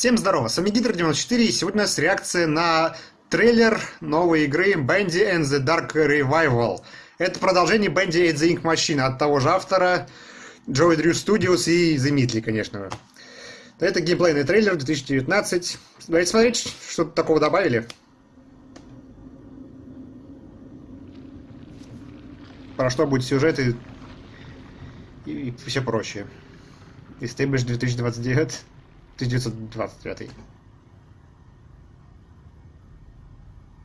Всем здорово, с вами Гидр94 и сегодня у нас реакция на трейлер новой игры Bandy and the Dark Revival. Это продолжение Bandy and the Ink Machine от того же автора Joey Drew Studios и The Midley, конечно. Это геймплейный трейлер 2019. Давайте смотреть, что такого добавили. Про что будет сюжет и, и, все прочее. Established 2029. 1929.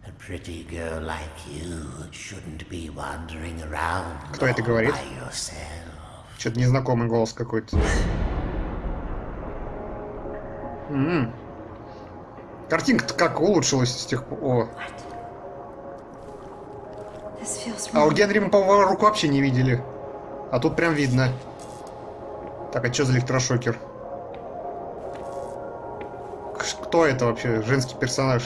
A pretty girl like you shouldn't be wandering around Кто это говорит? Что-то незнакомый голос какой-то. М. Картинка-то как улучшилась с тех пор. А у. Генри мы, по-моему, руку вообще не видели. А тут прям видно. Так, а что за электрошокер? Кто это вообще? Женский персонаж?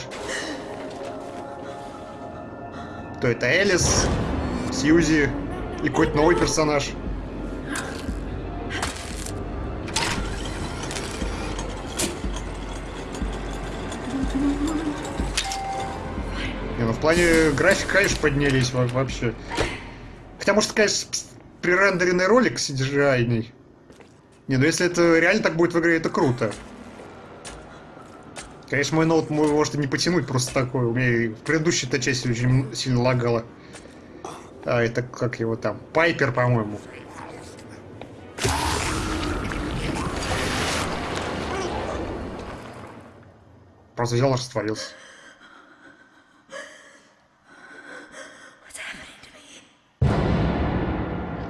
Кто это? Элис? Сьюзи? И какой-то новый персонаж? Не, ну в плане графика, конечно, поднялись во- вообще. Хотя, может, конечно, пререндеренный ролик cgi Не, ну если это реально так будет в игре, это круто. Конечно, мой ноут может не потянуть просто такое. У меня предыдущей-то части очень сильно лагало. А, это как его там? Пайпер, по-моему. Просто взял и растворился.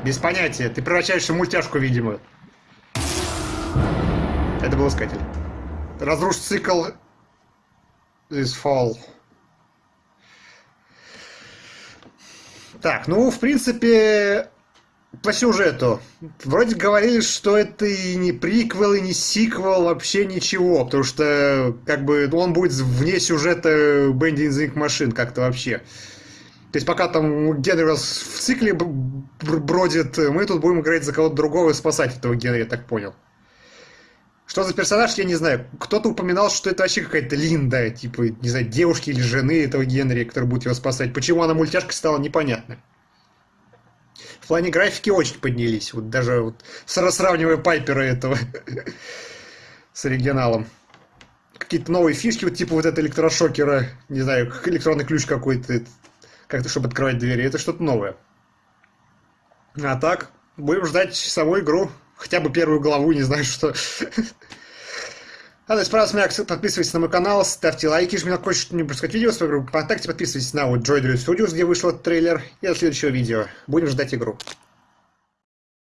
Без понятия. Ты превращаешься в мультяшку, видимо. Это был искатель. Разруш цикл this fall. Так, ну, в принципе, по сюжету. Вроде говорили, что это и не приквел, и не сиквел, вообще ничего. Потому что, как бы, он будет вне сюжета Бенди Ink Machine как-то вообще. То есть пока там Генри в цикле бродит, мы тут будем играть за кого-то другого и спасать этого Генри, я так понял. Что за персонаж, я не знаю. Кто-то упоминал, что это вообще какая-то Линда, типа, не знаю, девушки или жены этого Генри, который будет его спасать. Почему она мультяшкой стала, непонятно. В плане графики очень поднялись. Вот даже вот сра- сравнивая Пайпера этого с оригиналом. Какие-то новые фишки, вот типа вот это электрошокера, не знаю, электронный ключ какой-то, как-то, чтобы открывать двери. Это что-то новое. А так, будем ждать саму игру. Хотя бы первую главу, не знаю что. А, то есть, пожалуйста, меня подписывайтесь на мой канал, ставьте лайки, если мне хочешь что-нибудь пропускать видео в свою группу ВКонтакте, подписывайтесь на вот Joy Studios, где вышел трейлер, и до следующего видео. Будем ждать игру.